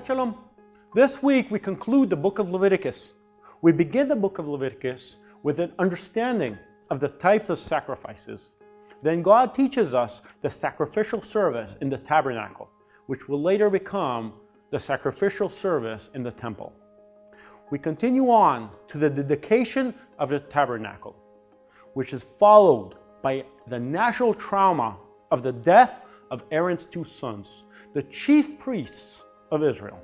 Shabbat Shalom. This week we conclude the book of Leviticus. We begin the book of Leviticus with an understanding of the types of sacrifices. Then God teaches us the sacrificial service in the tabernacle, which will later become the sacrificial service in the temple. We continue on to the dedication of the tabernacle, which is followed by the national trauma of the death of Aaron's two sons, the chief priests of Israel.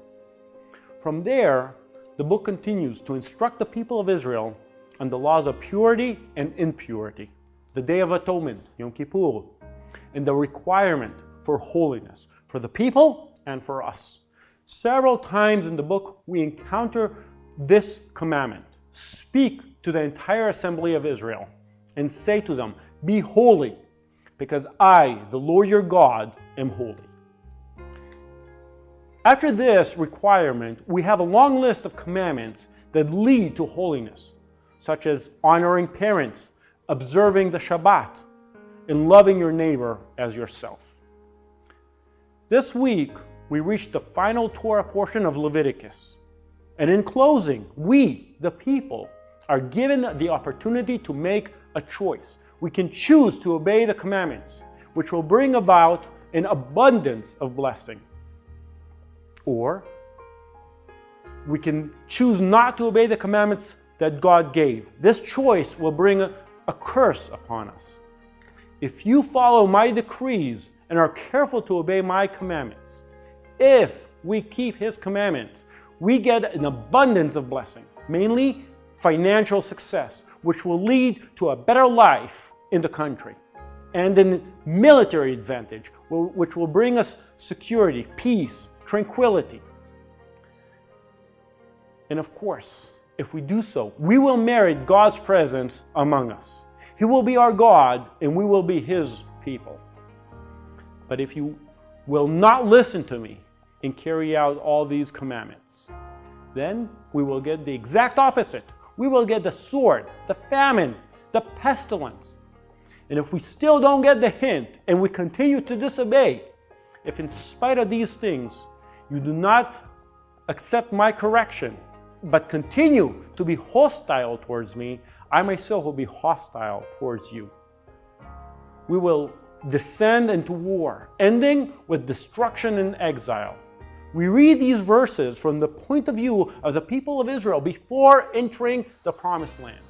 From there, the book continues to instruct the people of Israel on the laws of purity and impurity, the Day of Atonement, Yom Kippur, and the requirement for holiness for the people and for us. Several times in the book, we encounter this commandment. Speak to the entire assembly of Israel and say to them, Be holy, because I, the Lord your God, am holy. After this requirement, we have a long list of commandments that lead to holiness, such as honoring parents, observing the Shabbat, and loving your neighbor as yourself. This week, we reach the final Torah portion of Leviticus. And in closing, we, the people, are given the opportunity to make a choice. We can choose to obey the commandments, which will bring about an abundance of blessing. Or we can choose not to obey the commandments that God gave. This choice will bring a, a curse upon us. If you follow my decrees and are careful to obey my commandments, if we keep his commandments, we get an abundance of blessing, mainly financial success, which will lead to a better life in the country, and a military advantage, which will bring us security, peace, tranquility. And of course, if we do so, we will merit God's presence among us. He will be our God and we will be His people. But if you will not listen to me and carry out all these commandments, then we will get the exact opposite. We will get the sword, the famine, the pestilence. And if we still don't get the hint and we continue to disobey, if in spite of these things you do not accept my correction, but continue to be hostile towards me, I myself will be hostile towards you. We will descend into war, ending with destruction and exile. We read these verses from the point of view of the people of Israel before entering the promised land.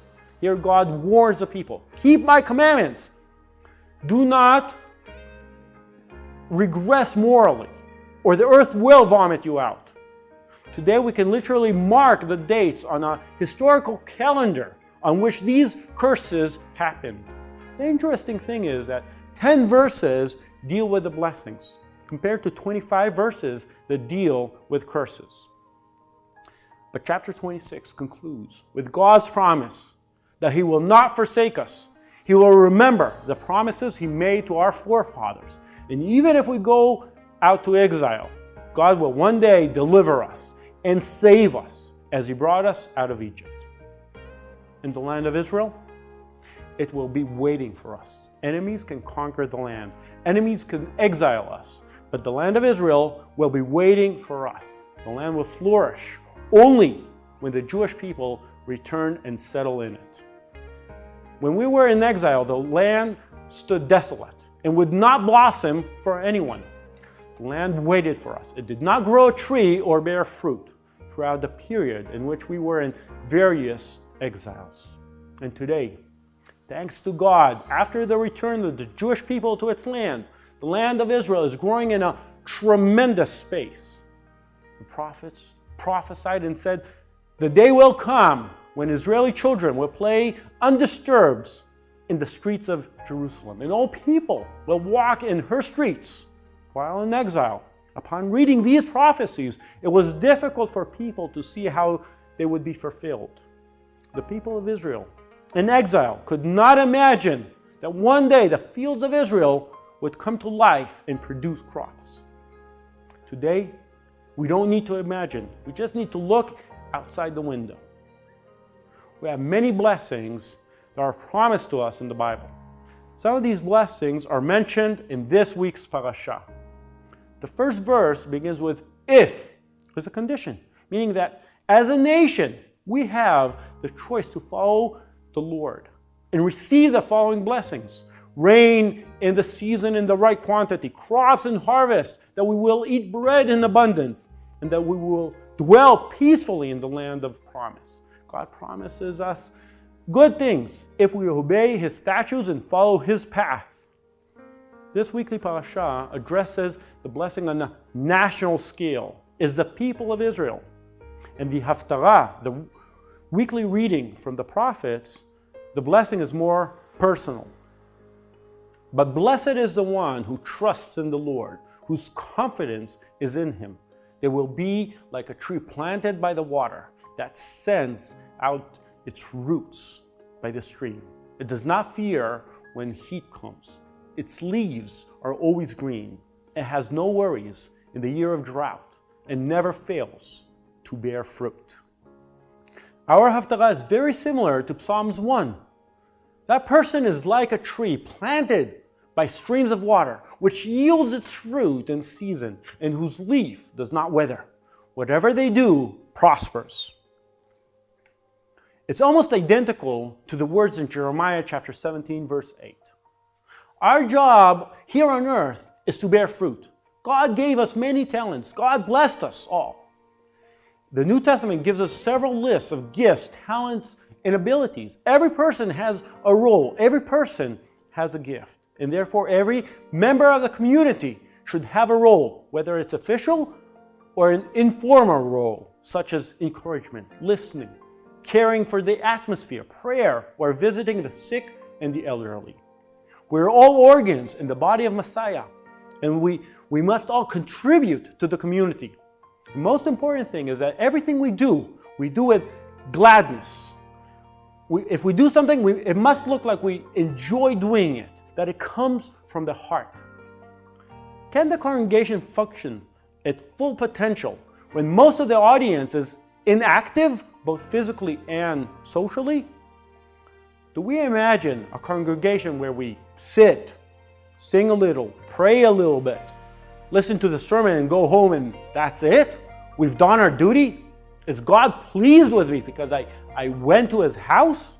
Here God warns the people, keep my commandments. Do not regress morally or the earth will vomit you out. Today we can literally mark the dates on a historical calendar on which these curses happened. The interesting thing is that 10 verses deal with the blessings compared to 25 verses that deal with curses. But chapter 26 concludes with God's promise that He will not forsake us. He will remember the promises He made to our forefathers. And even if we go out to exile, God will one day deliver us and save us as He brought us out of Egypt. In the land of Israel, it will be waiting for us. Enemies can conquer the land. Enemies can exile us. But the land of Israel will be waiting for us. The land will flourish only when the Jewish people return and settle in it. When we were in exile, the land stood desolate and would not blossom for anyone. Land waited for us. It did not grow a tree or bear fruit throughout the period in which we were in various exiles. And today, thanks to God, after the return of the Jewish people to its land, the land of Israel is growing in a tremendous space. The prophets prophesied and said, the day will come when Israeli children will play undisturbed in the streets of Jerusalem, and all people will walk in her streets while in exile. Upon reading these prophecies, it was difficult for people to see how they would be fulfilled. The people of Israel in exile could not imagine that one day the fields of Israel would come to life and produce crops. Today, we don't need to imagine. We just need to look outside the window. We have many blessings that are promised to us in the Bible. Some of these blessings are mentioned in this week's parasha. The first verse begins with, if is a condition, meaning that as a nation, we have the choice to follow the Lord and receive the following blessings. Rain in the season in the right quantity, crops and harvest, that we will eat bread in abundance, and that we will dwell peacefully in the land of promise. God promises us good things if we obey His statutes and follow His path. This weekly parasha addresses the blessing on a national scale, is the people of Israel. And the Haftarah, the weekly reading from the prophets, the blessing is more personal. But blessed is the one who trusts in the Lord, whose confidence is in him. They will be like a tree planted by the water that sends out its roots by the stream. It does not fear when heat comes. Its leaves are always green. It has no worries in the year of drought and never fails to bear fruit. Our Haftarah is very similar to Psalms 1. That person is like a tree planted by streams of water, which yields its fruit in season, and whose leaf does not wither. Whatever they do prospers. It's almost identical to the words in Jeremiah chapter 17, verse 8. Our job here on earth is to bear fruit. God gave us many talents. God blessed us all. The New Testament gives us several lists of gifts, talents, and abilities. Every person has a role. Every person has a gift. And therefore, every member of the community should have a role, whether it's official or an informal role, such as encouragement, listening, caring for the atmosphere, prayer, or visiting the sick and the elderly. We're all organs in the body of Messiah, and we, we must all contribute to the community. The most important thing is that everything we do, we do with gladness. We, if we do something, we, it must look like we enjoy doing it, that it comes from the heart. Can the congregation function at full potential when most of the audience is inactive, both physically and socially? Do we imagine a congregation where we sit, sing a little, pray a little bit, listen to the sermon and go home and that's it? We've done our duty? Is God pleased with me because I, I went to his house?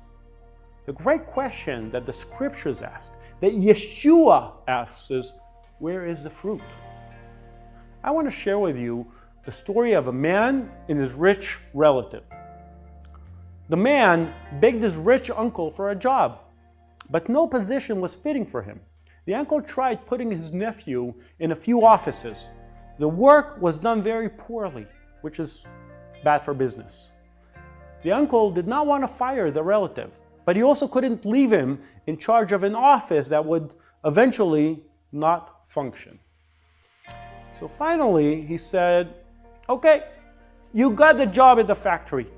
The great question that the scriptures ask, that Yeshua asks is, where is the fruit? I want to share with you the story of a man and his rich relative. The man begged his rich uncle for a job, but no position was fitting for him. The uncle tried putting his nephew in a few offices. The work was done very poorly, which is bad for business. The uncle did not want to fire the relative, but he also couldn't leave him in charge of an office that would eventually not function. So finally, he said, okay, you got the job at the factory.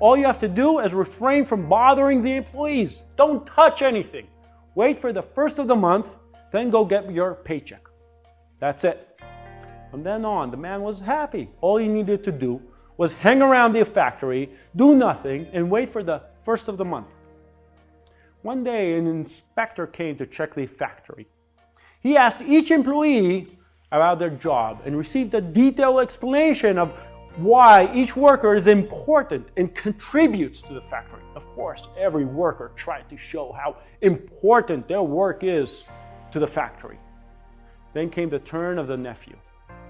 All you have to do is refrain from bothering the employees. Don't touch anything. Wait for the first of the month, then go get your paycheck. That's it. From then on, the man was happy. All he needed to do was hang around the factory, do nothing, and wait for the first of the month. One day, an inspector came to check the factory. He asked each employee about their job and received a detailed explanation of why each worker is important and contributes to the factory. Of course, every worker tried to show how important their work is to the factory. Then came the turn of the nephew.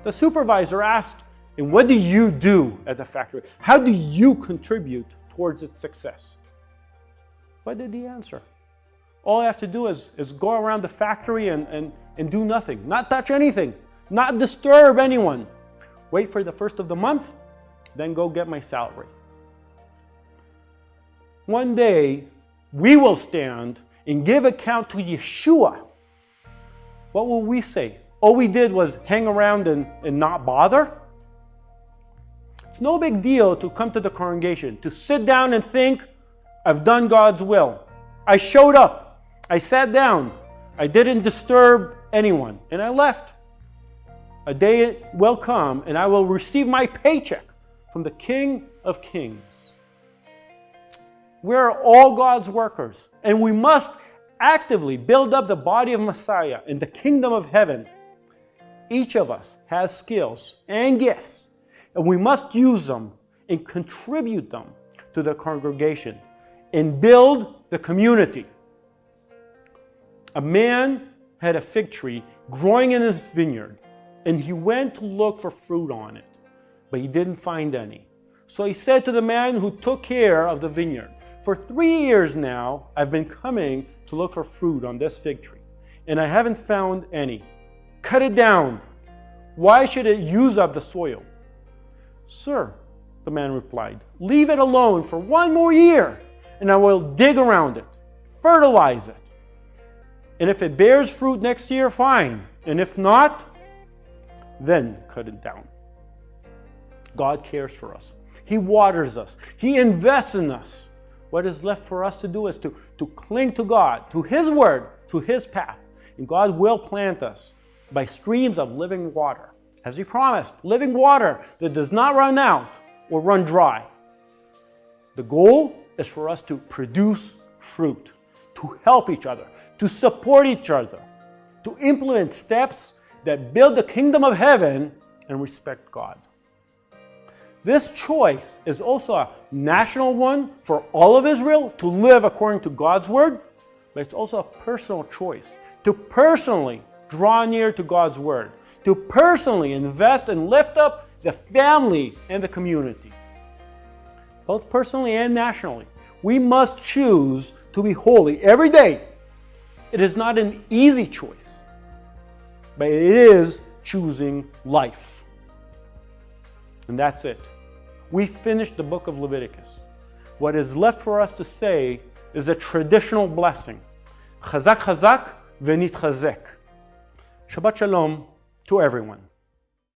The supervisor asked, and what do you do at the factory? How do you contribute towards its success? What did he answer? All I have to do is, is go around the factory and, and, and do nothing, not touch anything, not disturb anyone. Wait for the first of the month, then go get my salary. One day, we will stand and give account to Yeshua. What will we say? All we did was hang around and, and not bother? It's no big deal to come to the congregation, to sit down and think, I've done God's will. I showed up. I sat down. I didn't disturb anyone. And I left. A day will come and I will receive my paycheck from the King of Kings. We're all God's workers, and we must actively build up the body of Messiah in the kingdom of heaven. Each of us has skills and gifts, and we must use them and contribute them to the congregation and build the community. A man had a fig tree growing in his vineyard, and he went to look for fruit on it, but he didn't find any. So he said to the man who took care of the vineyard, For three years now, I've been coming to look for fruit on this fig tree, and I haven't found any. Cut it down. Why should it use up the soil? Sir, the man replied, leave it alone for one more year, and I will dig around it, fertilize it. And if it bears fruit next year, fine. And if not, then cut it down. God cares for us. He waters us. He invests in us. What is left for us to do is to, to cling to God, to His Word, to His path. And God will plant us by streams of living water. As He promised, living water that does not run out or run dry. The goal is for us to produce fruit, to help each other, to support each other, to implement steps that build the kingdom of heaven and respect God. This choice is also a national one for all of Israel to live according to God's word, but it's also a personal choice to personally draw near to God's word, to personally invest and lift up the family and the community, both personally and nationally. We must choose to be holy every day. It is not an easy choice, but it is choosing life. And that's it. We finished the book of Leviticus. What is left for us to say is a traditional blessing. Chazak chazak venit chazek. Shabbat shalom to everyone.